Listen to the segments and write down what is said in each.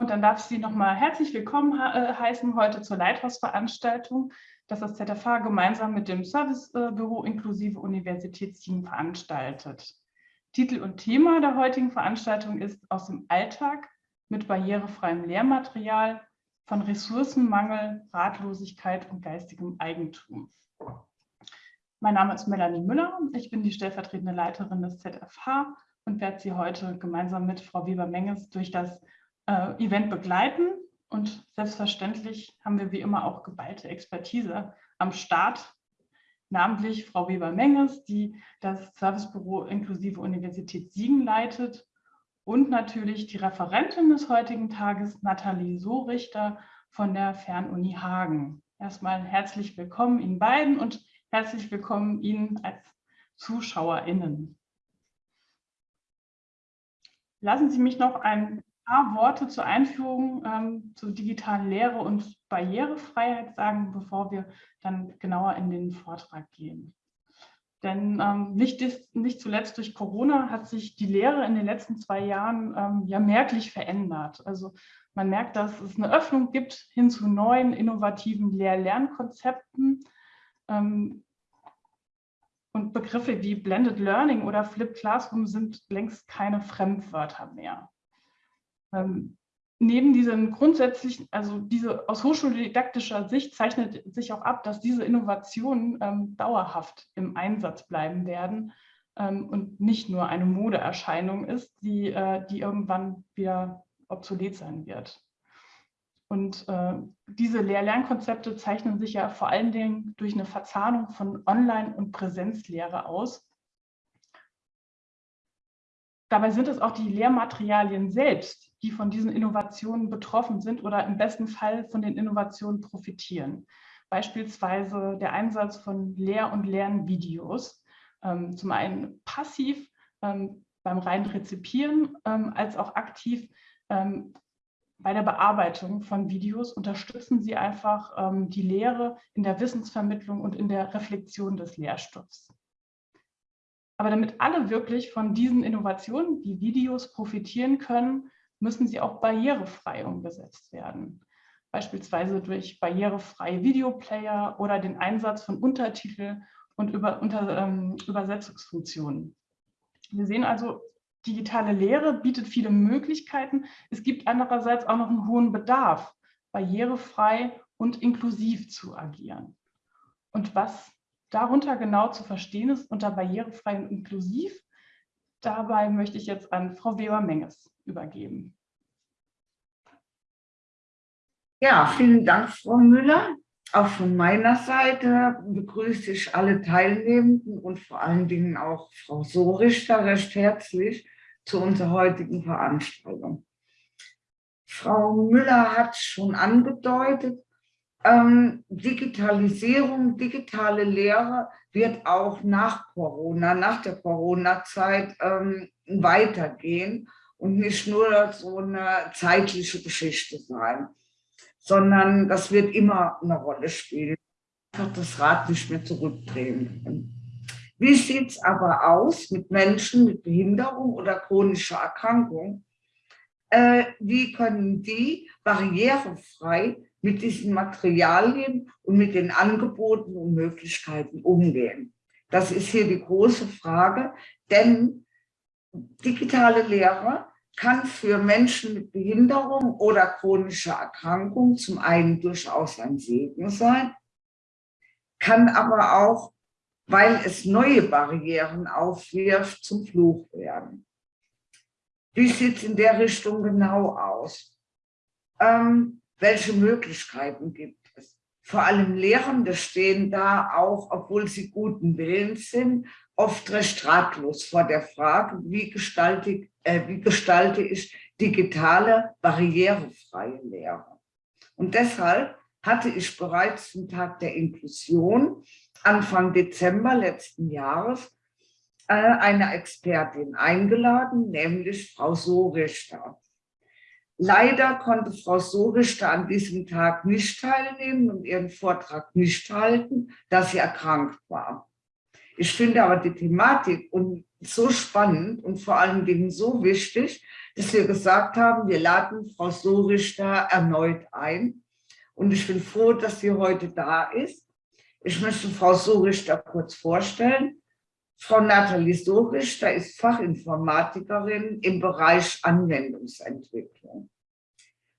Und dann darf ich Sie nochmal herzlich willkommen äh, heißen heute zur Leithausveranstaltung, das das ZFH gemeinsam mit dem Servicebüro inklusive Universitätsteam veranstaltet. Titel und Thema der heutigen Veranstaltung ist aus dem Alltag mit barrierefreiem Lehrmaterial von Ressourcenmangel, Ratlosigkeit und geistigem Eigentum. Mein Name ist Melanie Müller, ich bin die stellvertretende Leiterin des ZFH und werde Sie heute gemeinsam mit Frau Weber-Menges durch das äh, Event begleiten. Und selbstverständlich haben wir wie immer auch geballte Expertise am Start, namentlich Frau Weber-Menges, die das Servicebüro inklusive Universität Siegen leitet und natürlich die Referentin des heutigen Tages, Nathalie Sohrichter von der Fernuni Hagen. Erstmal herzlich willkommen Ihnen beiden und herzlich willkommen Ihnen als ZuschauerInnen. Lassen Sie mich noch ein paar Worte zur Einführung ähm, zur digitalen Lehre und Barrierefreiheit sagen, bevor wir dann genauer in den Vortrag gehen. Denn ähm, nicht, nicht, zuletzt durch Corona hat sich die Lehre in den letzten zwei Jahren ähm, ja merklich verändert. Also man merkt, dass es eine Öffnung gibt hin zu neuen, innovativen Lehr-Lernkonzepten. Ähm, und Begriffe wie Blended Learning oder Flipped Classroom sind längst keine Fremdwörter mehr. Ähm, neben diesen grundsätzlichen, also diese aus hochschuldidaktischer Sicht zeichnet sich auch ab, dass diese Innovationen ähm, dauerhaft im Einsatz bleiben werden ähm, und nicht nur eine Modeerscheinung ist, die, äh, die irgendwann wieder obsolet sein wird. Und äh, diese Lehr-Lernkonzepte zeichnen sich ja vor allen Dingen durch eine Verzahnung von Online- und Präsenzlehre aus, Dabei sind es auch die Lehrmaterialien selbst, die von diesen Innovationen betroffen sind oder im besten Fall von den Innovationen profitieren. Beispielsweise der Einsatz von Lehr- und Lernvideos, ähm, zum einen passiv ähm, beim reinen Rezipieren, ähm, als auch aktiv bei der Bearbeitung von Videos unterstützen sie einfach die Lehre in der Wissensvermittlung und in der Reflexion des Lehrstoffs. Aber damit alle wirklich von diesen Innovationen, wie Videos, profitieren können, müssen sie auch barrierefrei umgesetzt werden. Beispielsweise durch barrierefreie Videoplayer oder den Einsatz von Untertitel und über, unter, ähm, Übersetzungsfunktionen. Wir sehen also, digitale Lehre bietet viele Möglichkeiten. Es gibt andererseits auch noch einen hohen Bedarf, barrierefrei und inklusiv zu agieren. Und was darunter genau zu verstehen ist unter barrierefrei und inklusiv. Dabei möchte ich jetzt an Frau Weber-Menges übergeben. Ja, vielen Dank, Frau Müller. Auch von meiner Seite begrüße ich alle Teilnehmenden und vor allen Dingen auch Frau Sorichter recht herzlich zu unserer heutigen Veranstaltung. Frau Müller hat schon angedeutet, ähm, Digitalisierung, digitale Lehre wird auch nach Corona, nach der Corona-Zeit ähm, weitergehen und nicht nur so eine zeitliche Geschichte sein, sondern das wird immer eine Rolle spielen. Einfach das Rad nicht mehr zurückdrehen. Wie sieht es aber aus mit Menschen mit Behinderung oder chronischer Erkrankung? Äh, wie können die barrierefrei mit diesen Materialien und mit den Angeboten und Möglichkeiten umgehen? Das ist hier die große Frage, denn digitale Lehre kann für Menschen mit Behinderung oder chronischer Erkrankung zum einen durchaus ein Segen sein, kann aber auch, weil es neue Barrieren aufwirft, zum Fluch werden. Wie sieht es in der Richtung genau aus? Ähm, welche Möglichkeiten gibt es? Vor allem Lehrende stehen da auch, obwohl sie guten Willens sind, oft recht ratlos vor der Frage, wie gestalte, äh, wie gestalte ich digitale, barrierefreie Lehre. Und deshalb hatte ich bereits zum Tag der Inklusion Anfang Dezember letzten Jahres äh, eine Expertin eingeladen, nämlich Frau Sorichter. Leider konnte Frau Sorichter an diesem Tag nicht teilnehmen und ihren Vortrag nicht halten, da sie erkrankt war. Ich finde aber die Thematik so spannend und vor allen Dingen so wichtig, dass wir gesagt haben, wir laden Frau Sorichter erneut ein. Und ich bin froh, dass sie heute da ist. Ich möchte Frau Sorichter kurz vorstellen. Frau Nathalie Sorichter ist Fachinformatikerin im Bereich Anwendungsentwicklung.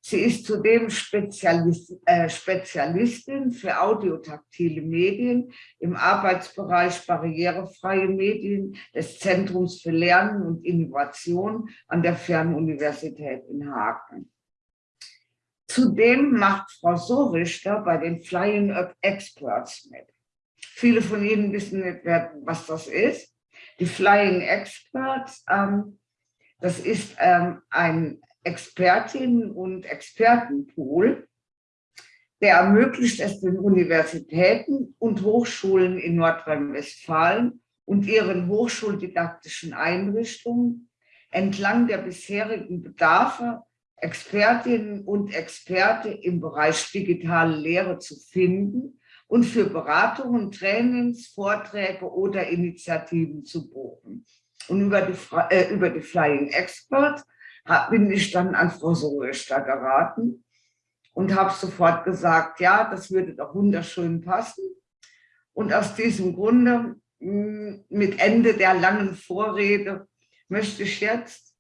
Sie ist zudem Spezialist, äh, Spezialistin für audiotaktile Medien im Arbeitsbereich barrierefreie Medien des Zentrums für Lernen und Innovation an der Fernuniversität in Hagen. Zudem macht Frau Sorichter bei den Flying Experts mit. Viele von Ihnen wissen nicht, was das ist. Die Flying Experts, ähm, das ist ähm, ein Expertinnen und Expertenpool, der ermöglicht es den Universitäten und Hochschulen in Nordrhein-Westfalen und ihren hochschuldidaktischen Einrichtungen entlang der bisherigen Bedarfe Expertinnen und Experte im Bereich digitale Lehre zu finden und für Beratungen, Trainings, Vorträge oder Initiativen zu buchen. Und über die, äh, über die Flying Experts bin ich dann an Frau Soester geraten und habe sofort gesagt, ja, das würde doch wunderschön passen. Und aus diesem Grunde, hm, mit Ende der langen Vorrede, möchte ich jetzt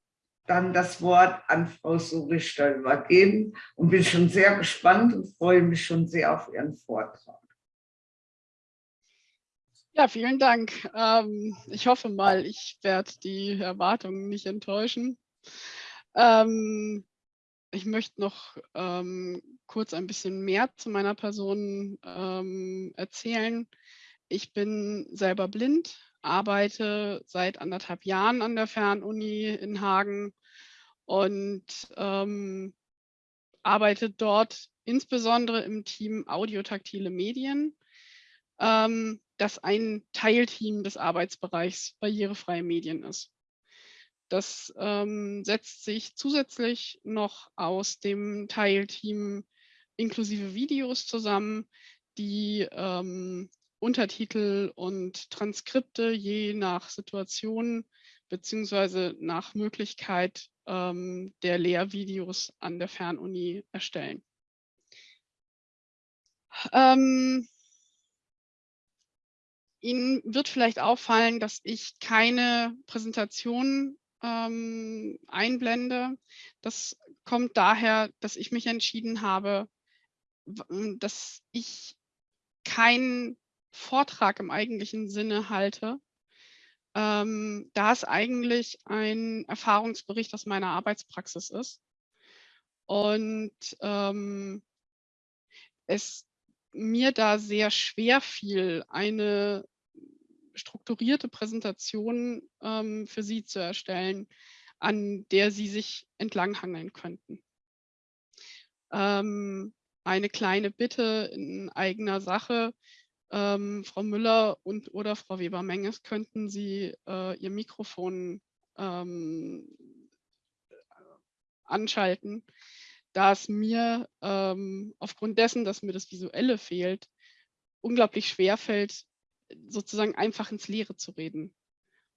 dann das Wort an Frau Sorichter übergeben und bin schon sehr gespannt und freue mich schon sehr auf Ihren Vortrag. Ja, vielen Dank. Ähm, ich hoffe mal, ich werde die Erwartungen nicht enttäuschen. Ähm, ich möchte noch ähm, kurz ein bisschen mehr zu meiner Person ähm, erzählen. Ich bin selber blind, arbeite seit anderthalb Jahren an der Fernuni in Hagen und ähm, arbeite dort insbesondere im Team Audiotaktile Medien, ähm, das ein Teilteam des Arbeitsbereichs barrierefreie Medien ist. Das ähm, setzt sich zusätzlich noch aus dem Teilteam inklusive Videos zusammen, die ähm, Untertitel und Transkripte je nach Situation beziehungsweise nach Möglichkeit ähm, der Lehrvideos an der Fernuni erstellen. Ähm, Ihnen wird vielleicht auffallen, dass ich keine Präsentation ähm, einblende. Das kommt daher, dass ich mich entschieden habe, dass ich keinen Vortrag im eigentlichen Sinne halte, ähm, da es eigentlich ein Erfahrungsbericht aus meiner Arbeitspraxis ist. Und ähm, es mir da sehr schwer fiel, eine strukturierte Präsentation ähm, für Sie zu erstellen, an der Sie sich entlanghangeln könnten. Ähm, eine kleine Bitte in eigener Sache. Ähm, Frau Müller und oder Frau Weber-Menges, könnten Sie äh, Ihr Mikrofon ähm, anschalten, da es mir ähm, aufgrund dessen, dass mir das Visuelle fehlt, unglaublich schwer fällt, sozusagen einfach ins Leere zu reden,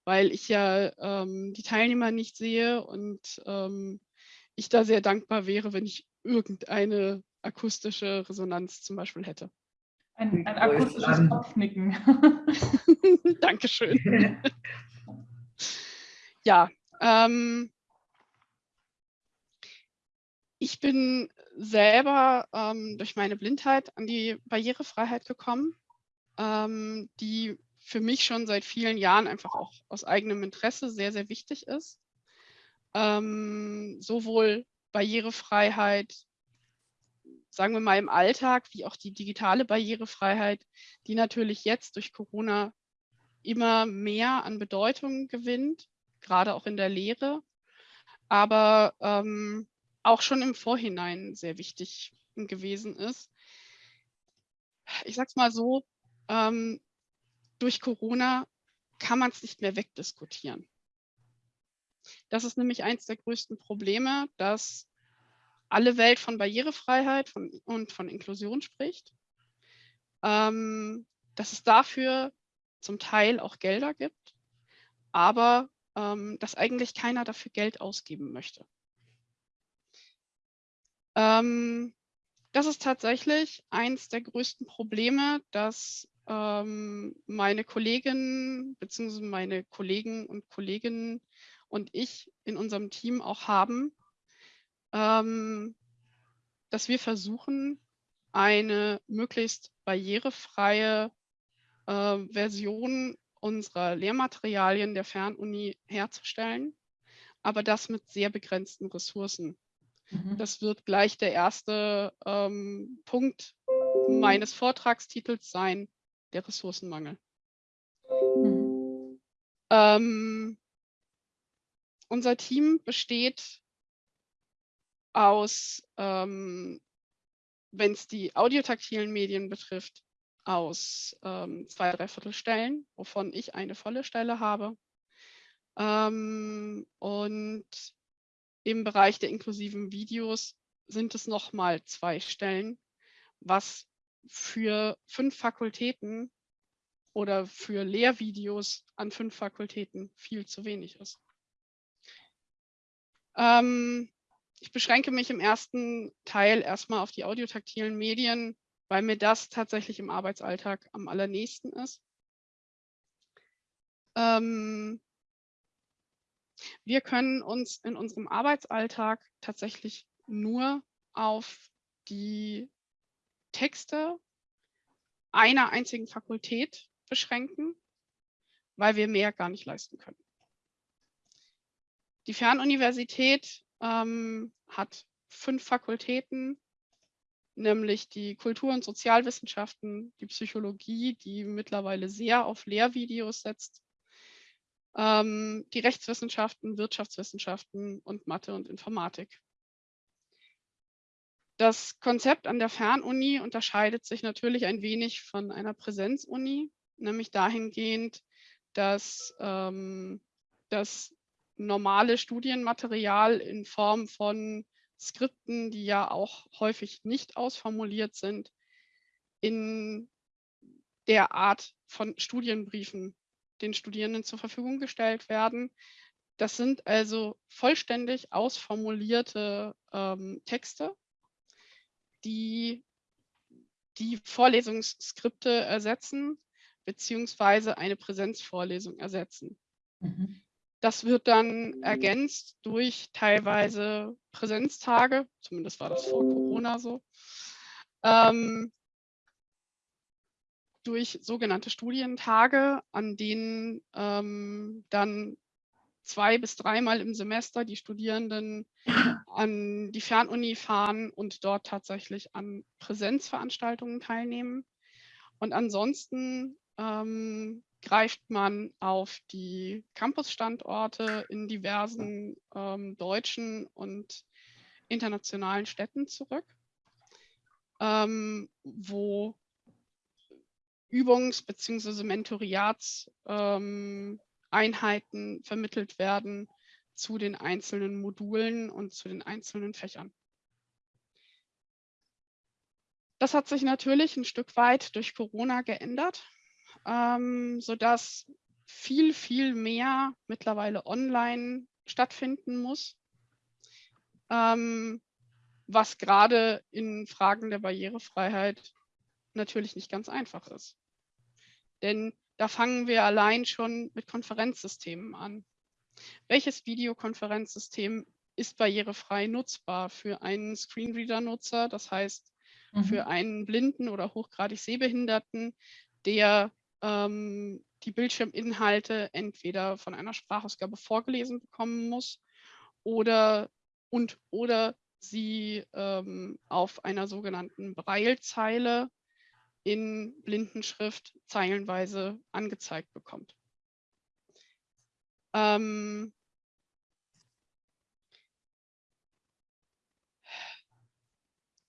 weil ich ja ähm, die Teilnehmer nicht sehe und ähm, ich da sehr dankbar wäre, wenn ich irgendeine akustische Resonanz zum Beispiel hätte. Ein, ein akustisches Kopfnicken. Dankeschön. ja, ähm, ich bin selber ähm, durch meine Blindheit an die Barrierefreiheit gekommen ähm, die für mich schon seit vielen Jahren einfach auch aus eigenem Interesse sehr, sehr wichtig ist. Ähm, sowohl Barrierefreiheit, sagen wir mal im Alltag, wie auch die digitale Barrierefreiheit, die natürlich jetzt durch Corona immer mehr an Bedeutung gewinnt, gerade auch in der Lehre, aber ähm, auch schon im Vorhinein sehr wichtig gewesen ist. Ich sage es mal so, ähm, durch Corona kann man es nicht mehr wegdiskutieren. Das ist nämlich eines der größten Probleme, dass alle Welt von Barrierefreiheit von, und von Inklusion spricht, ähm, dass es dafür zum Teil auch Gelder gibt, aber ähm, dass eigentlich keiner dafür Geld ausgeben möchte. Ähm, das ist tatsächlich eins der größten Probleme, dass ähm, meine Kolleginnen bzw. meine Kollegen und Kolleginnen und ich in unserem Team auch haben, ähm, dass wir versuchen, eine möglichst barrierefreie äh, Version unserer Lehrmaterialien der Fernuni herzustellen, aber das mit sehr begrenzten Ressourcen. Mhm. Das wird gleich der erste ähm, Punkt meines Vortragstitels sein, der Ressourcenmangel. Mhm. Ähm, unser Team besteht aus, ähm, wenn es die audiotaktilen Medien betrifft, aus ähm, zwei Dreiviertelstellen, wovon ich eine volle Stelle habe. Ähm, und im Bereich der inklusiven Videos sind es nochmal zwei Stellen, was für fünf Fakultäten oder für Lehrvideos an fünf Fakultäten viel zu wenig ist. Ähm, ich beschränke mich im ersten Teil erstmal auf die audiotaktilen Medien, weil mir das tatsächlich im Arbeitsalltag am allernächsten ist. Ähm, wir können uns in unserem Arbeitsalltag tatsächlich nur auf die Texte einer einzigen Fakultät beschränken, weil wir mehr gar nicht leisten können. Die Fernuniversität ähm, hat fünf Fakultäten, nämlich die Kultur- und Sozialwissenschaften, die Psychologie, die mittlerweile sehr auf Lehrvideos setzt, ähm, die Rechtswissenschaften, Wirtschaftswissenschaften und Mathe und Informatik. Das Konzept an der Fernuni unterscheidet sich natürlich ein wenig von einer Präsenzuni, nämlich dahingehend, dass ähm, das normale Studienmaterial in Form von Skripten, die ja auch häufig nicht ausformuliert sind, in der Art von Studienbriefen den Studierenden zur Verfügung gestellt werden. Das sind also vollständig ausformulierte ähm, Texte, die die Vorlesungsskripte ersetzen, beziehungsweise eine Präsenzvorlesung ersetzen. Mhm. Das wird dann ergänzt durch teilweise Präsenztage, zumindest war das vor Corona so, ähm, durch sogenannte Studientage, an denen ähm, dann zwei bis dreimal im Semester die Studierenden an die Fernuni fahren und dort tatsächlich an Präsenzveranstaltungen teilnehmen. Und ansonsten ähm, greift man auf die Campusstandorte in diversen ähm, deutschen und internationalen Städten zurück, ähm, wo Übungs- bzw. Mentoriatseinheiten ähm, vermittelt werden zu den einzelnen Modulen und zu den einzelnen Fächern. Das hat sich natürlich ein Stück weit durch Corona geändert, ähm, sodass viel, viel mehr mittlerweile online stattfinden muss, ähm, was gerade in Fragen der Barrierefreiheit natürlich nicht ganz einfach ist. Denn da fangen wir allein schon mit Konferenzsystemen an. Welches Videokonferenzsystem ist barrierefrei nutzbar für einen Screenreader-Nutzer, das heißt mhm. für einen Blinden oder hochgradig Sehbehinderten, der ähm, die Bildschirminhalte entweder von einer Sprachausgabe vorgelesen bekommen muss oder und oder sie ähm, auf einer sogenannten Braillezeile in Blindenschrift zeilenweise angezeigt bekommt. Ähm,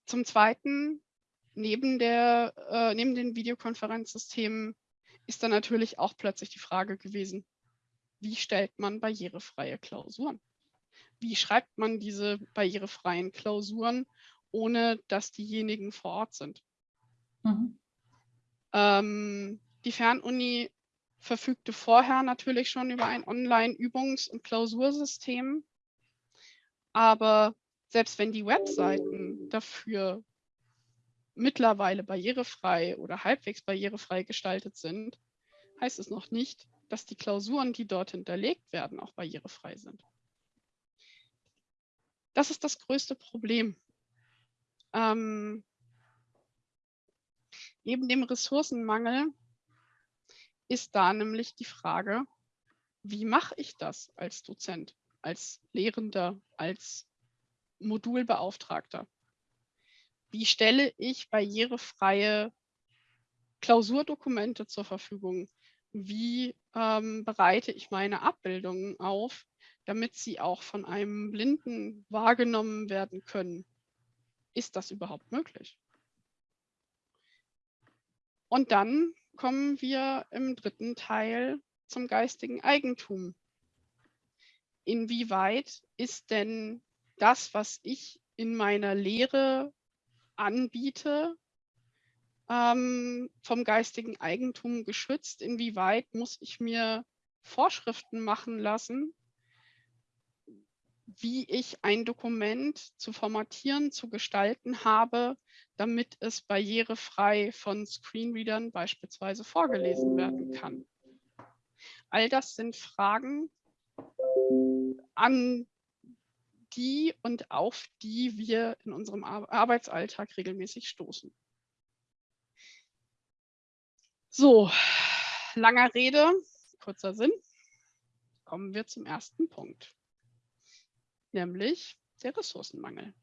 zum Zweiten, neben, der, äh, neben den Videokonferenzsystemen ist dann natürlich auch plötzlich die Frage gewesen, wie stellt man barrierefreie Klausuren? Wie schreibt man diese barrierefreien Klausuren, ohne dass diejenigen vor Ort sind? Mhm. Ähm, die Fernuni verfügte vorher natürlich schon über ein Online-Übungs- und Klausursystem. Aber selbst wenn die Webseiten dafür mittlerweile barrierefrei oder halbwegs barrierefrei gestaltet sind, heißt es noch nicht, dass die Klausuren, die dort hinterlegt werden, auch barrierefrei sind. Das ist das größte Problem. Ähm, neben dem Ressourcenmangel ist da nämlich die Frage, wie mache ich das als Dozent, als Lehrender, als Modulbeauftragter? Wie stelle ich barrierefreie Klausurdokumente zur Verfügung? Wie ähm, bereite ich meine Abbildungen auf, damit sie auch von einem Blinden wahrgenommen werden können? Ist das überhaupt möglich? Und dann kommen wir im dritten Teil zum geistigen Eigentum. Inwieweit ist denn das, was ich in meiner Lehre anbiete, ähm, vom geistigen Eigentum geschützt? Inwieweit muss ich mir Vorschriften machen lassen, wie ich ein Dokument zu formatieren, zu gestalten habe, damit es barrierefrei von Screenreadern beispielsweise vorgelesen werden kann. All das sind Fragen, an die und auf die wir in unserem Arbeitsalltag regelmäßig stoßen. So, langer Rede, kurzer Sinn. Kommen wir zum ersten Punkt, nämlich der Ressourcenmangel.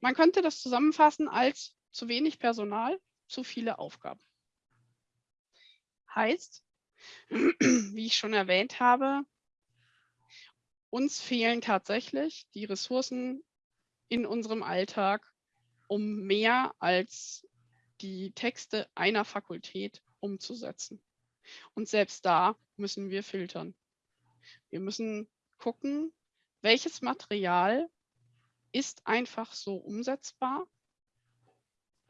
Man könnte das zusammenfassen als zu wenig Personal, zu viele Aufgaben. Heißt, wie ich schon erwähnt habe, uns fehlen tatsächlich die Ressourcen in unserem Alltag, um mehr als die Texte einer Fakultät umzusetzen. Und selbst da müssen wir filtern. Wir müssen gucken, welches Material ist einfach so umsetzbar,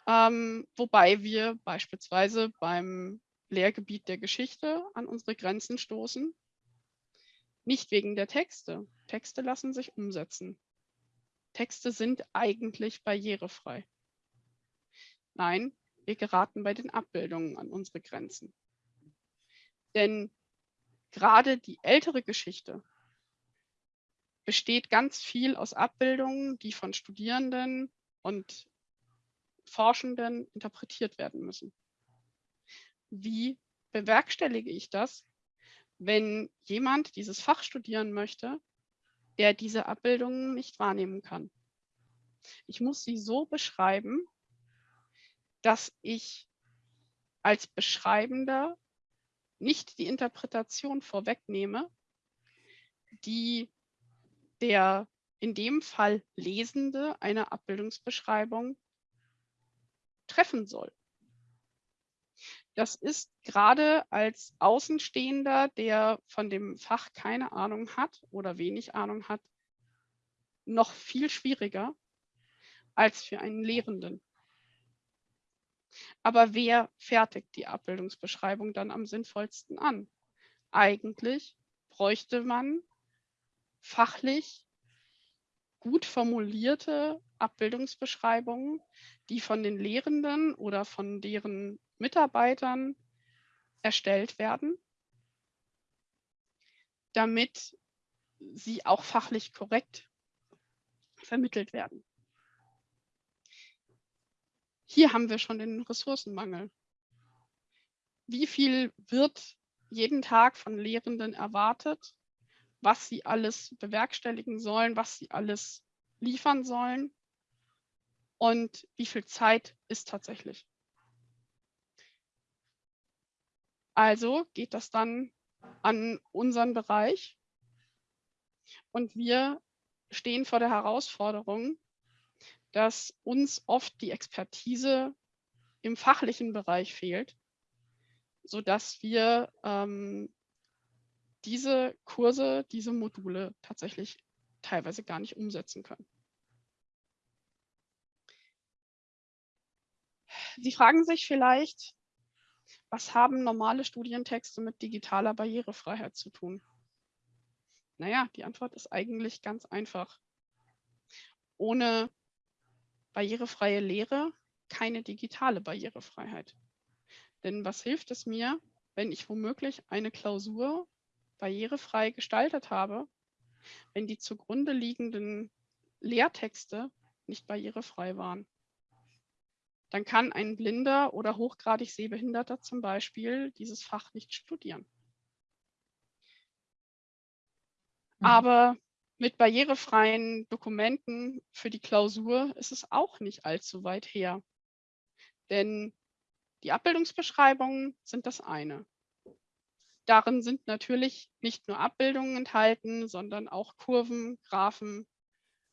ähm, wobei wir beispielsweise beim Lehrgebiet der Geschichte an unsere Grenzen stoßen. Nicht wegen der Texte. Texte lassen sich umsetzen. Texte sind eigentlich barrierefrei. Nein, wir geraten bei den Abbildungen an unsere Grenzen. Denn gerade die ältere Geschichte besteht ganz viel aus Abbildungen, die von Studierenden und Forschenden interpretiert werden müssen. Wie bewerkstellige ich das, wenn jemand dieses Fach studieren möchte, der diese Abbildungen nicht wahrnehmen kann? Ich muss sie so beschreiben, dass ich als Beschreibender nicht die Interpretation vorwegnehme, die der in dem Fall Lesende eine Abbildungsbeschreibung treffen soll. Das ist gerade als Außenstehender, der von dem Fach keine Ahnung hat oder wenig Ahnung hat, noch viel schwieriger als für einen Lehrenden. Aber wer fertigt die Abbildungsbeschreibung dann am sinnvollsten an? Eigentlich bräuchte man fachlich gut formulierte Abbildungsbeschreibungen, die von den Lehrenden oder von deren Mitarbeitern erstellt werden, damit sie auch fachlich korrekt vermittelt werden. Hier haben wir schon den Ressourcenmangel. Wie viel wird jeden Tag von Lehrenden erwartet? Was sie alles bewerkstelligen sollen, was sie alles liefern sollen und wie viel Zeit ist tatsächlich. Also geht das dann an unseren Bereich und wir stehen vor der Herausforderung, dass uns oft die Expertise im fachlichen Bereich fehlt, sodass wir ähm, diese Kurse, diese Module tatsächlich teilweise gar nicht umsetzen können. Sie fragen sich vielleicht, Was haben normale Studientexte mit digitaler Barrierefreiheit zu tun? Naja, die Antwort ist eigentlich ganz einfach. Ohne barrierefreie Lehre keine digitale Barrierefreiheit. Denn was hilft es mir, wenn ich womöglich eine Klausur barrierefrei gestaltet habe, wenn die zugrunde liegenden Lehrtexte nicht barrierefrei waren? Dann kann ein Blinder oder hochgradig Sehbehinderter zum Beispiel dieses Fach nicht studieren. Mhm. Aber mit barrierefreien Dokumenten für die Klausur ist es auch nicht allzu weit her. Denn die Abbildungsbeschreibungen sind das eine. Darin sind natürlich nicht nur Abbildungen enthalten, sondern auch Kurven, Graphen,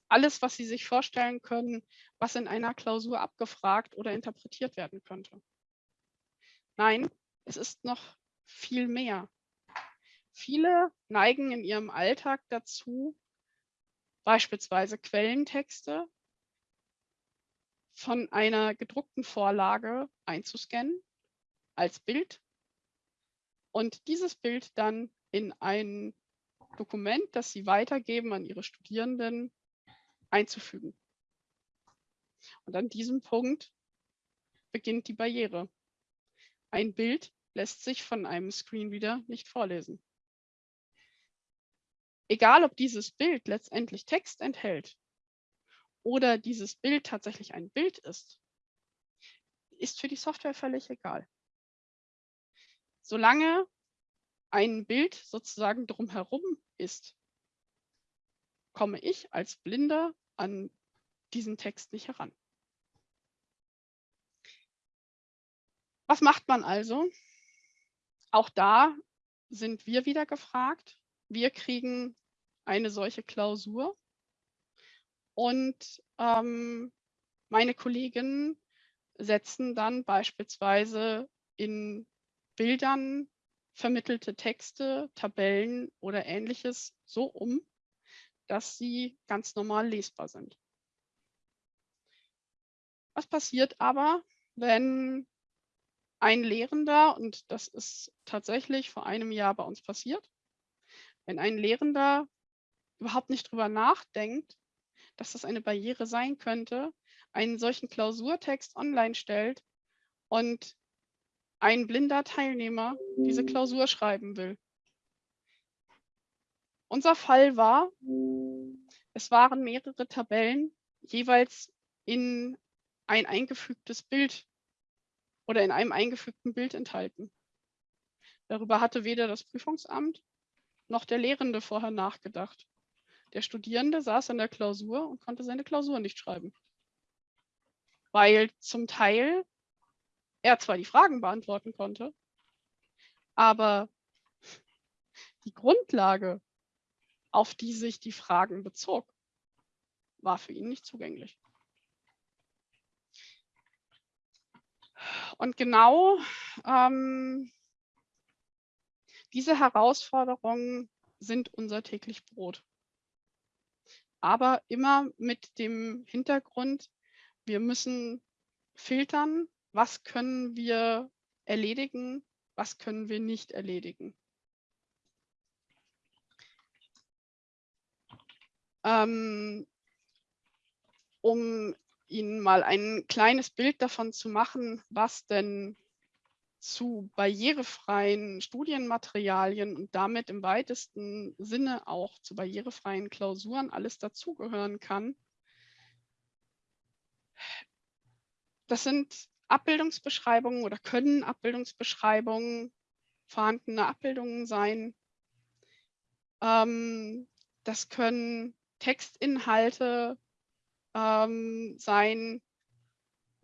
alles, was Sie sich vorstellen können, was in einer Klausur abgefragt oder interpretiert werden könnte. Nein, es ist noch viel mehr. Viele neigen in ihrem Alltag dazu, beispielsweise Quellentexte von einer gedruckten Vorlage einzuscannen als Bild und dieses Bild dann in ein Dokument, das sie weitergeben an ihre Studierenden, einzufügen. Und an diesem Punkt beginnt die Barriere. Ein Bild lässt sich von einem Screenreader nicht vorlesen. Egal, ob dieses Bild letztendlich Text enthält oder dieses Bild tatsächlich ein Bild ist, ist für die Software völlig egal. Solange ein Bild sozusagen drumherum ist, komme ich als Blinder an diesen Text nicht heran. Was macht man also? Auch da sind wir wieder gefragt. Wir kriegen eine solche Klausur und ähm, meine Kolleginnen setzen dann beispielsweise in Bildern vermittelte Texte, Tabellen oder ähnliches so um, dass sie ganz normal lesbar sind. Was passiert aber, wenn ein Lehrender, und das ist tatsächlich vor einem Jahr bei uns passiert, wenn ein Lehrender überhaupt nicht drüber nachdenkt, dass das eine Barriere sein könnte, einen solchen Klausurtext online stellt und ein blinder Teilnehmer diese Klausur schreiben will. Unser Fall war, es waren mehrere Tabellen jeweils in ein eingefügtes Bild oder in einem eingefügten Bild enthalten. Darüber hatte weder das Prüfungsamt noch der Lehrende vorher nachgedacht. Der Studierende saß in der Klausur und konnte seine Klausur nicht schreiben. Weil zum Teil er zwar die Fragen beantworten konnte, aber die Grundlage, auf die sich die Fragen bezog, war für ihn nicht zugänglich. Und genau ähm, diese Herausforderungen sind unser täglich Brot aber immer mit dem Hintergrund, wir müssen filtern, was können wir erledigen, was können wir nicht erledigen. Ähm, um Ihnen mal ein kleines Bild davon zu machen, was denn zu barrierefreien Studienmaterialien und damit im weitesten Sinne auch zu barrierefreien Klausuren alles dazugehören kann. Das sind Abbildungsbeschreibungen oder können Abbildungsbeschreibungen, vorhandene Abbildungen sein. Ähm, das können Textinhalte ähm, sein,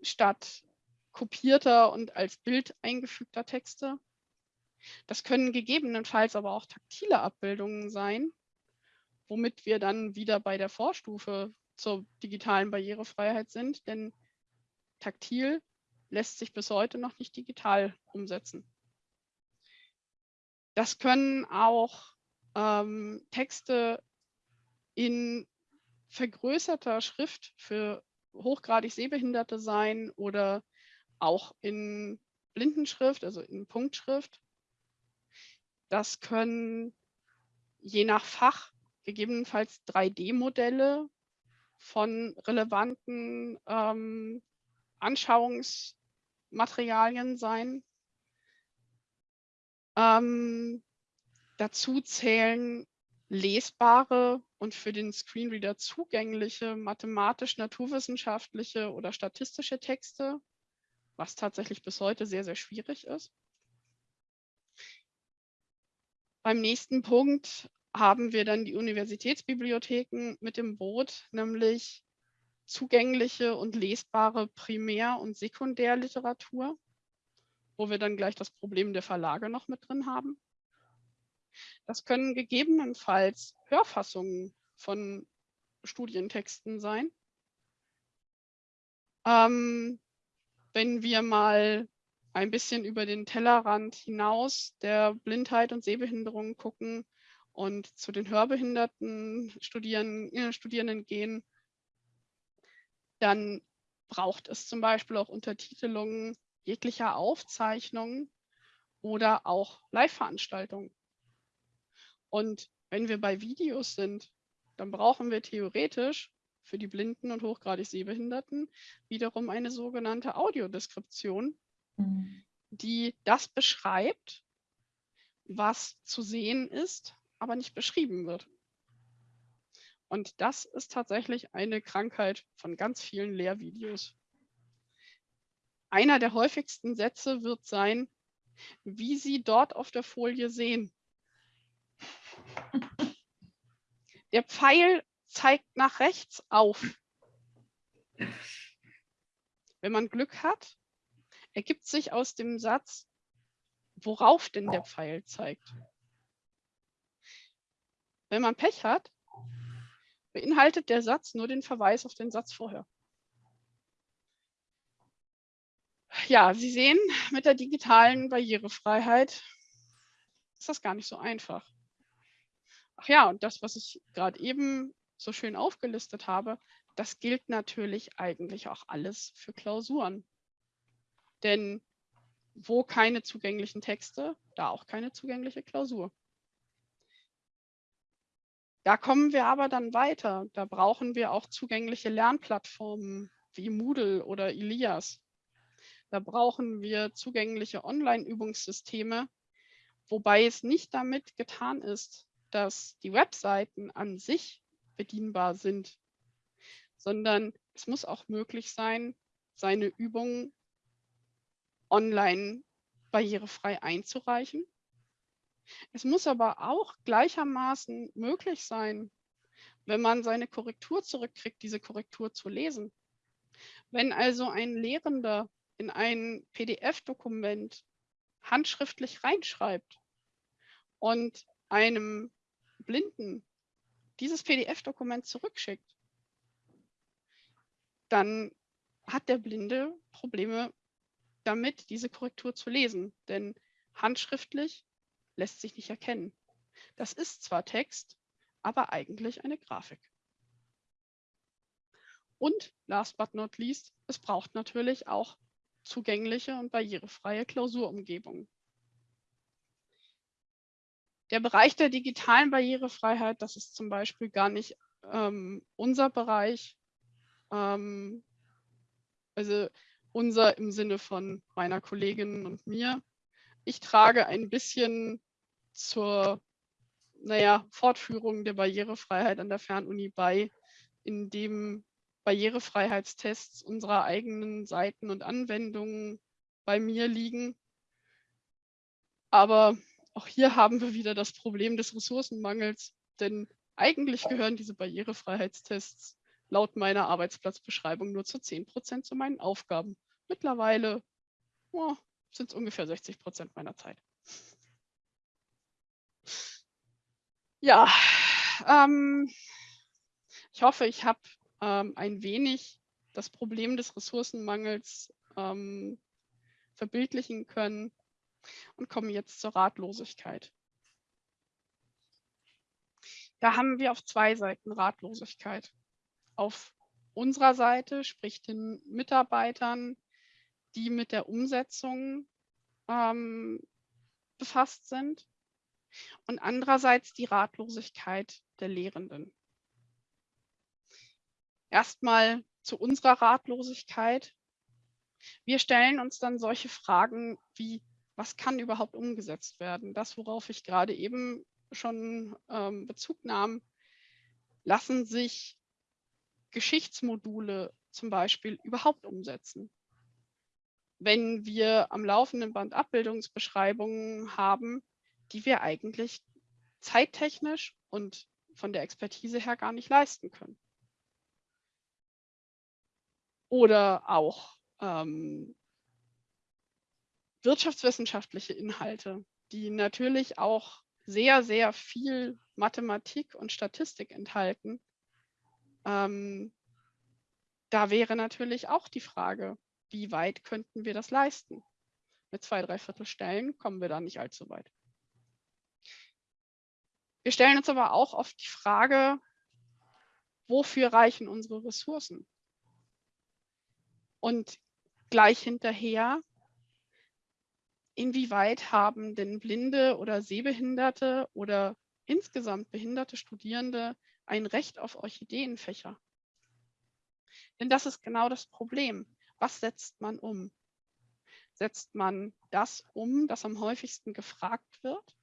statt kopierter und als Bild eingefügter Texte. Das können gegebenenfalls aber auch taktile Abbildungen sein, womit wir dann wieder bei der Vorstufe zur digitalen Barrierefreiheit sind, denn taktil lässt sich bis heute noch nicht digital umsetzen. Das können auch ähm, Texte in vergrößerter Schrift für hochgradig Sehbehinderte sein oder auch in Blindenschrift, also in Punktschrift. Das können je nach Fach gegebenenfalls 3D-Modelle von relevanten ähm, Anschauungsmaterialien sein. Ähm, dazu zählen lesbare und für den Screenreader zugängliche mathematisch-naturwissenschaftliche oder statistische Texte, was tatsächlich bis heute sehr, sehr schwierig ist. Beim nächsten Punkt haben wir dann die Universitätsbibliotheken mit dem Boot, nämlich zugängliche und lesbare Primär- und Sekundärliteratur, wo wir dann gleich das Problem der Verlage noch mit drin haben. Das können gegebenenfalls Hörfassungen von Studientexten sein. Ähm, wenn wir mal ein bisschen über den Tellerrand hinaus der Blindheit und Sehbehinderung gucken und zu den hörbehinderten Studierenden, äh, Studierenden gehen, dann braucht es zum Beispiel auch Untertitelungen jeglicher Aufzeichnungen oder auch Live-Veranstaltungen. Und wenn wir bei Videos sind, dann brauchen wir theoretisch für die Blinden und hochgradig Sehbehinderten wiederum eine sogenannte Audiodeskription, mhm. die das beschreibt, was zu sehen ist, aber nicht beschrieben wird. Und das ist tatsächlich eine Krankheit von ganz vielen Lehrvideos. Einer der häufigsten Sätze wird sein, wie Sie dort auf der Folie sehen. Der Pfeil zeigt nach rechts auf. Wenn man Glück hat, ergibt sich aus dem Satz, worauf denn der Pfeil zeigt. Wenn man Pech hat, beinhaltet der Satz nur den Verweis auf den Satz vorher. Ja, Sie sehen, mit der digitalen Barrierefreiheit ist das gar nicht so einfach. Ach ja, und das, was ich gerade eben so schön aufgelistet habe, das gilt natürlich eigentlich auch alles für Klausuren. Denn wo keine zugänglichen Texte, da auch keine zugängliche Klausur. Da kommen wir aber dann weiter. Da brauchen wir auch zugängliche Lernplattformen wie Moodle oder Elias. Da brauchen wir zugängliche Online-Übungssysteme, wobei es nicht damit getan ist, dass die Webseiten an sich bedienbar sind, sondern es muss auch möglich sein, seine Übungen online barrierefrei einzureichen. Es muss aber auch gleichermaßen möglich sein, wenn man seine Korrektur zurückkriegt, diese Korrektur zu lesen. Wenn also ein Lehrender in ein PDF-Dokument handschriftlich reinschreibt und einem Blinden dieses PDF-Dokument zurückschickt, dann hat der Blinde Probleme damit, diese Korrektur zu lesen. Denn handschriftlich lässt sich nicht erkennen. Das ist zwar Text, aber eigentlich eine Grafik. Und last but not least, es braucht natürlich auch zugängliche und barrierefreie Klausurumgebungen. Der Bereich der digitalen Barrierefreiheit, das ist zum Beispiel gar nicht ähm, unser Bereich. Ähm, also unser im Sinne von meiner Kollegin und mir. Ich trage ein bisschen zur naja, Fortführung der Barrierefreiheit an der Fernuni bei, indem Barrierefreiheitstests unserer eigenen Seiten und Anwendungen bei mir liegen. Aber auch hier haben wir wieder das Problem des Ressourcenmangels, denn eigentlich gehören diese Barrierefreiheitstests laut meiner Arbeitsplatzbeschreibung nur zu 10 Prozent zu meinen Aufgaben. Mittlerweile oh, sind es ungefähr 60 Prozent meiner Zeit. Ja, ähm, ich hoffe, ich habe ähm, ein wenig das Problem des Ressourcenmangels ähm, verbildlichen können und komme jetzt zur Ratlosigkeit. Da haben wir auf zwei Seiten Ratlosigkeit. Auf unserer Seite, sprich den Mitarbeitern, die mit der Umsetzung ähm, befasst sind und andererseits die Ratlosigkeit der Lehrenden. Erstmal zu unserer Ratlosigkeit. Wir stellen uns dann solche Fragen wie, was kann überhaupt umgesetzt werden? Das, worauf ich gerade eben schon ähm, Bezug nahm, lassen sich Geschichtsmodule zum Beispiel überhaupt umsetzen? Wenn wir am laufenden Band Abbildungsbeschreibungen haben, die wir eigentlich zeittechnisch und von der Expertise her gar nicht leisten können. Oder auch ähm, wirtschaftswissenschaftliche Inhalte, die natürlich auch sehr, sehr viel Mathematik und Statistik enthalten. Ähm, da wäre natürlich auch die Frage, wie weit könnten wir das leisten? Mit zwei, drei Viertel Stellen kommen wir da nicht allzu weit. Wir stellen uns aber auch oft die Frage, wofür reichen unsere Ressourcen? Und gleich hinterher, inwieweit haben denn blinde oder sehbehinderte oder insgesamt behinderte Studierende ein Recht auf Orchideenfächer? Denn das ist genau das Problem. Was setzt man um? Setzt man das um, das am häufigsten gefragt wird?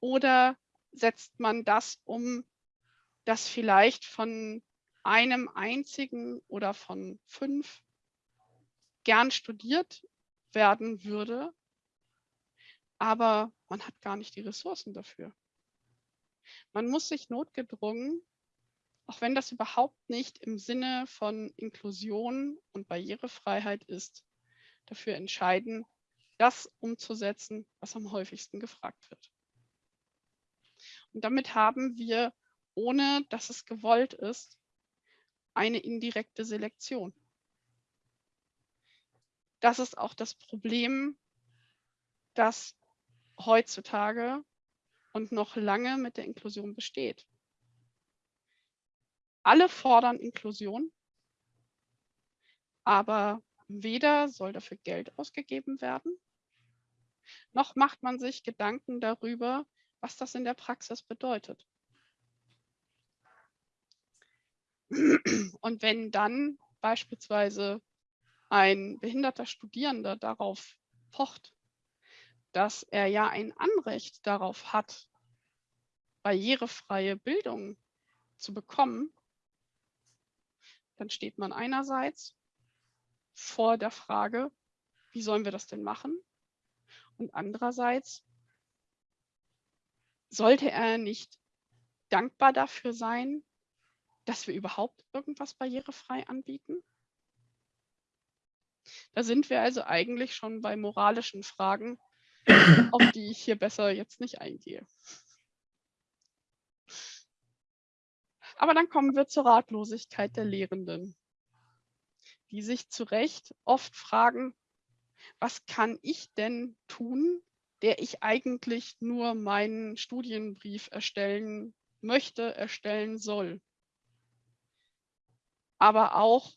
Oder setzt man das um, das vielleicht von einem einzigen oder von fünf gern studiert werden würde, aber man hat gar nicht die Ressourcen dafür. Man muss sich notgedrungen, auch wenn das überhaupt nicht im Sinne von Inklusion und Barrierefreiheit ist, dafür entscheiden, das umzusetzen, was am häufigsten gefragt wird. Und damit haben wir, ohne dass es gewollt ist, eine indirekte Selektion. Das ist auch das Problem, das heutzutage und noch lange mit der Inklusion besteht. Alle fordern Inklusion, aber weder soll dafür Geld ausgegeben werden, noch macht man sich Gedanken darüber, was das in der Praxis bedeutet. Und wenn dann beispielsweise ein behinderter Studierender darauf pocht, dass er ja ein Anrecht darauf hat, barrierefreie Bildung zu bekommen, dann steht man einerseits vor der Frage, wie sollen wir das denn machen? Und andererseits sollte er nicht dankbar dafür sein, dass wir überhaupt irgendwas barrierefrei anbieten? Da sind wir also eigentlich schon bei moralischen Fragen, auf die ich hier besser jetzt nicht eingehe. Aber dann kommen wir zur Ratlosigkeit der Lehrenden, die sich zu Recht oft fragen, was kann ich denn tun, der ich eigentlich nur meinen Studienbrief erstellen möchte, erstellen soll. Aber auch,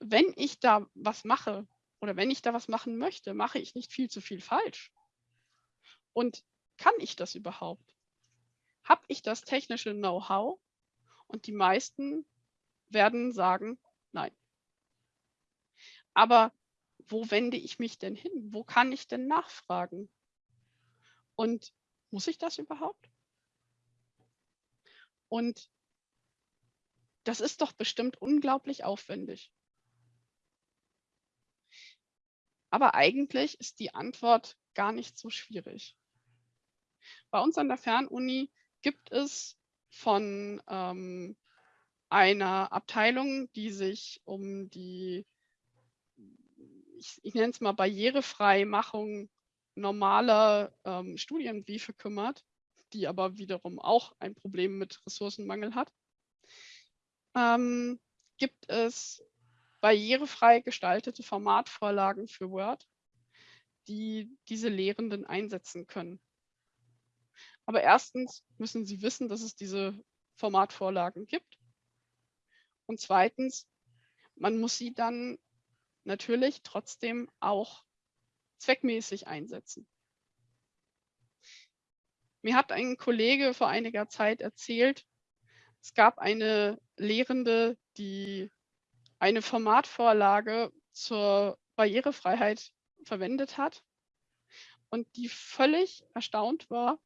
wenn ich da was mache oder wenn ich da was machen möchte, mache ich nicht viel zu viel falsch. Und kann ich das überhaupt? Habe ich das technische Know-how? Und die meisten werden sagen, nein. Aber wo wende ich mich denn hin? Wo kann ich denn nachfragen? Und muss ich das überhaupt? Und das ist doch bestimmt unglaublich aufwendig. Aber eigentlich ist die Antwort gar nicht so schwierig. Bei uns an der Fernuni gibt es von ähm, einer Abteilung, die sich um die ich, ich nenne es mal Barrierefreimachung normaler ähm, Studienbriefe kümmert, die aber wiederum auch ein Problem mit Ressourcenmangel hat, ähm, gibt es barrierefrei gestaltete Formatvorlagen für Word, die diese Lehrenden einsetzen können. Aber erstens müssen sie wissen, dass es diese Formatvorlagen gibt. Und zweitens, man muss sie dann natürlich trotzdem auch zweckmäßig einsetzen. Mir hat ein Kollege vor einiger Zeit erzählt, es gab eine Lehrende, die eine Formatvorlage zur Barrierefreiheit verwendet hat und die völlig erstaunt war,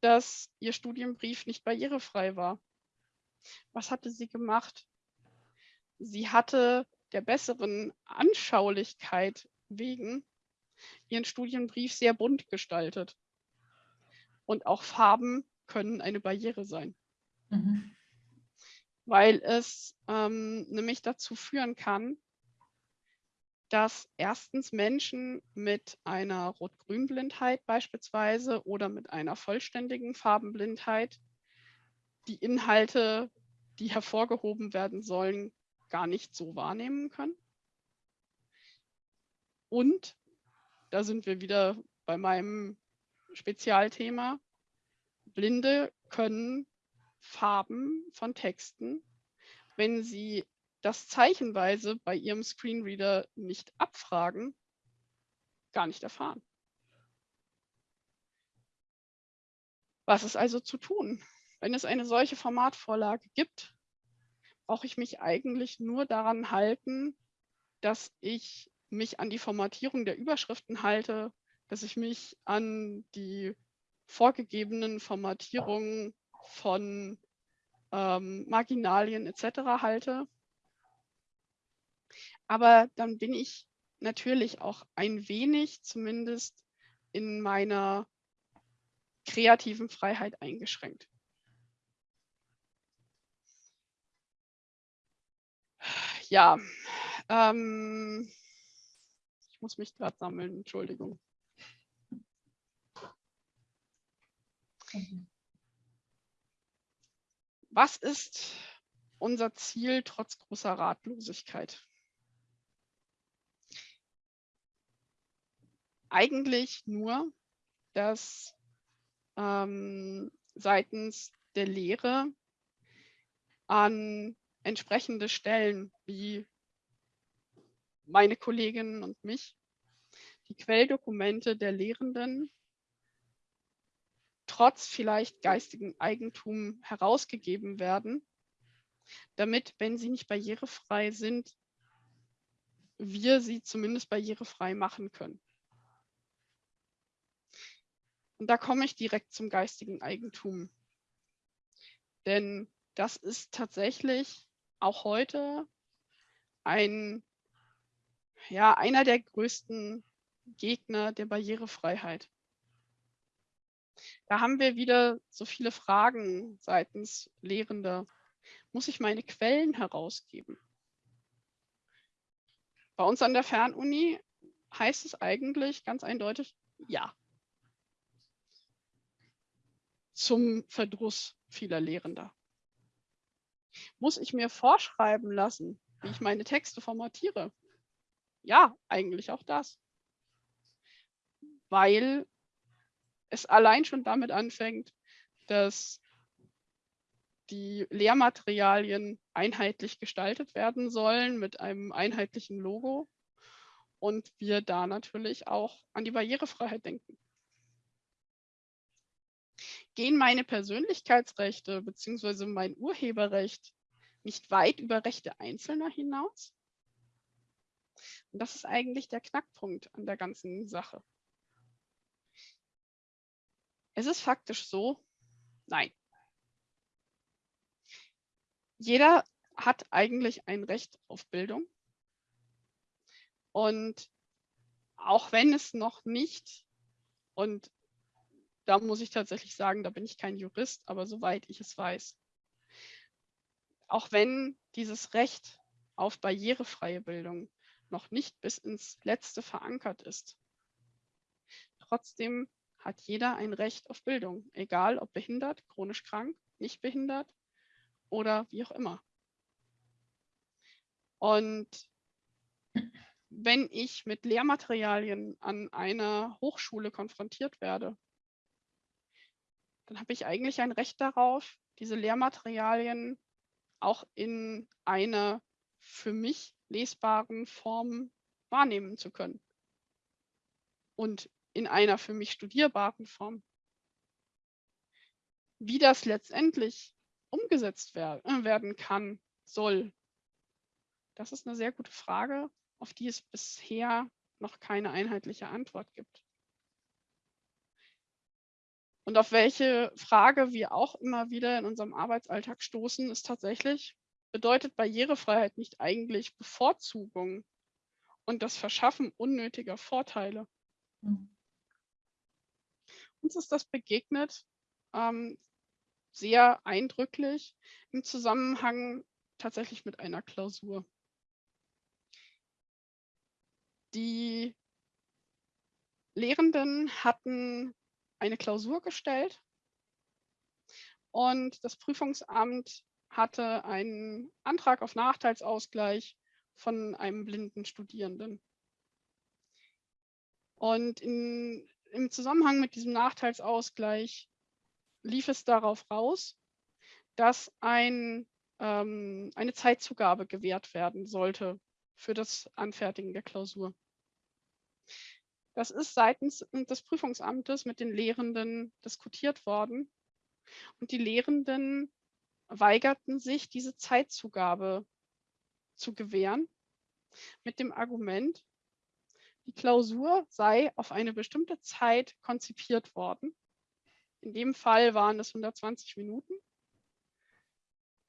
dass ihr Studienbrief nicht barrierefrei war. Was hatte sie gemacht? Sie hatte der besseren Anschaulichkeit wegen ihren Studienbrief sehr bunt gestaltet. Und auch Farben können eine Barriere sein. Mhm. Weil es ähm, nämlich dazu führen kann, dass erstens Menschen mit einer Rot-Grün-Blindheit beispielsweise oder mit einer vollständigen Farbenblindheit die Inhalte, die hervorgehoben werden sollen, gar nicht so wahrnehmen können. Und da sind wir wieder bei meinem Spezialthema. Blinde können Farben von Texten, wenn sie das zeichenweise bei ihrem Screenreader nicht abfragen, gar nicht erfahren. Was ist also zu tun? Wenn es eine solche Formatvorlage gibt, brauche ich mich eigentlich nur daran halten, dass ich mich an die Formatierung der Überschriften halte, dass ich mich an die vorgegebenen Formatierungen von ähm, Marginalien etc. halte. Aber dann bin ich natürlich auch ein wenig zumindest in meiner kreativen Freiheit eingeschränkt. Ja, ähm, ich muss mich gerade sammeln, Entschuldigung. Was ist unser Ziel trotz großer Ratlosigkeit? Eigentlich nur, dass ähm, seitens der Lehre an entsprechende Stellen wie meine Kolleginnen und mich die Quelldokumente der Lehrenden trotz vielleicht geistigen Eigentum herausgegeben werden, damit, wenn sie nicht barrierefrei sind, wir sie zumindest barrierefrei machen können. Und da komme ich direkt zum geistigen Eigentum. Denn das ist tatsächlich auch heute ein, ja, einer der größten Gegner der Barrierefreiheit. Da haben wir wieder so viele Fragen seitens Lehrender. Muss ich meine Quellen herausgeben? Bei uns an der Fernuni heißt es eigentlich ganz eindeutig ja. Zum Verdruss vieler Lehrender. Muss ich mir vorschreiben lassen, wie ich meine Texte formatiere? Ja, eigentlich auch das. Weil es allein schon damit anfängt, dass die Lehrmaterialien einheitlich gestaltet werden sollen mit einem einheitlichen Logo und wir da natürlich auch an die Barrierefreiheit denken. Gehen meine Persönlichkeitsrechte bzw. mein Urheberrecht nicht weit über Rechte Einzelner hinaus? Und das ist eigentlich der Knackpunkt an der ganzen Sache. Es ist faktisch so, nein. Jeder hat eigentlich ein Recht auf Bildung. Und auch wenn es noch nicht, und da muss ich tatsächlich sagen, da bin ich kein Jurist, aber soweit ich es weiß, auch wenn dieses Recht auf barrierefreie Bildung noch nicht bis ins Letzte verankert ist, trotzdem hat jeder ein Recht auf Bildung, egal ob behindert, chronisch krank, nicht behindert oder wie auch immer. Und wenn ich mit Lehrmaterialien an einer Hochschule konfrontiert werde, dann habe ich eigentlich ein Recht darauf, diese Lehrmaterialien auch in einer für mich lesbaren Form wahrnehmen zu können. und in einer für mich studierbaren Form. Wie das letztendlich umgesetzt wer äh, werden kann, soll, das ist eine sehr gute Frage, auf die es bisher noch keine einheitliche Antwort gibt. Und auf welche Frage wir auch immer wieder in unserem Arbeitsalltag stoßen, ist tatsächlich, bedeutet Barrierefreiheit nicht eigentlich Bevorzugung und das Verschaffen unnötiger Vorteile? Mhm. Uns ist das begegnet ähm, sehr eindrücklich im Zusammenhang tatsächlich mit einer Klausur. Die Lehrenden hatten eine Klausur gestellt und das Prüfungsamt hatte einen Antrag auf Nachteilsausgleich von einem blinden Studierenden. Und in, im Zusammenhang mit diesem Nachteilsausgleich lief es darauf raus, dass ein, ähm, eine Zeitzugabe gewährt werden sollte für das Anfertigen der Klausur. Das ist seitens des Prüfungsamtes mit den Lehrenden diskutiert worden. Und die Lehrenden weigerten sich, diese Zeitzugabe zu gewähren, mit dem Argument, die Klausur sei auf eine bestimmte Zeit konzipiert worden. In dem Fall waren es 120 Minuten.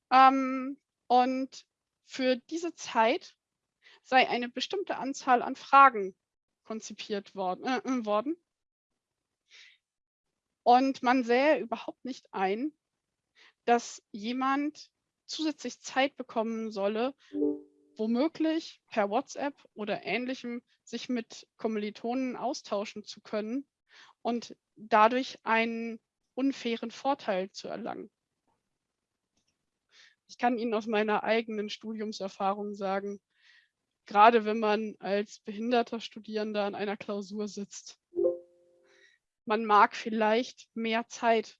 Ähm, und für diese Zeit sei eine bestimmte Anzahl an Fragen konzipiert worden, äh, äh, worden. Und man sähe überhaupt nicht ein, dass jemand zusätzlich Zeit bekommen solle, womöglich per WhatsApp oder ähnlichem sich mit Kommilitonen austauschen zu können und dadurch einen unfairen Vorteil zu erlangen. Ich kann Ihnen aus meiner eigenen Studiumserfahrung sagen, gerade wenn man als behinderter Studierender an einer Klausur sitzt. Man mag vielleicht mehr Zeit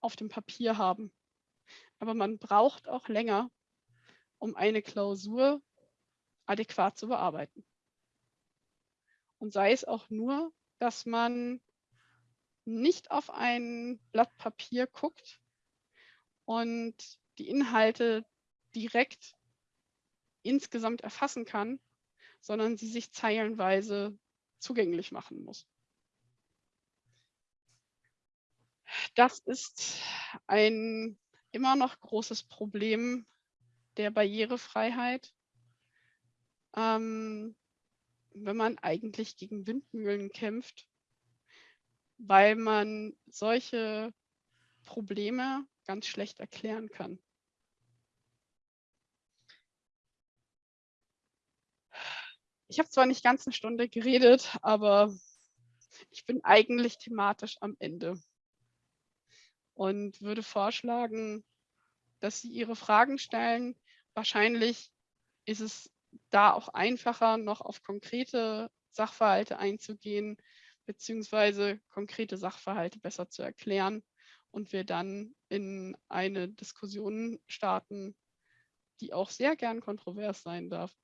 auf dem Papier haben, aber man braucht auch länger, um eine Klausur adäquat zu bearbeiten. Und sei es auch nur, dass man nicht auf ein Blatt Papier guckt und die Inhalte direkt insgesamt erfassen kann, sondern sie sich zeilenweise zugänglich machen muss. Das ist ein immer noch großes Problem der Barrierefreiheit, ähm, wenn man eigentlich gegen Windmühlen kämpft, weil man solche Probleme ganz schlecht erklären kann. Ich habe zwar nicht ganz eine Stunde geredet, aber ich bin eigentlich thematisch am Ende und würde vorschlagen, dass Sie Ihre Fragen stellen. Wahrscheinlich ist es da auch einfacher, noch auf konkrete Sachverhalte einzugehen, beziehungsweise konkrete Sachverhalte besser zu erklären und wir dann in eine Diskussion starten, die auch sehr gern kontrovers sein darf.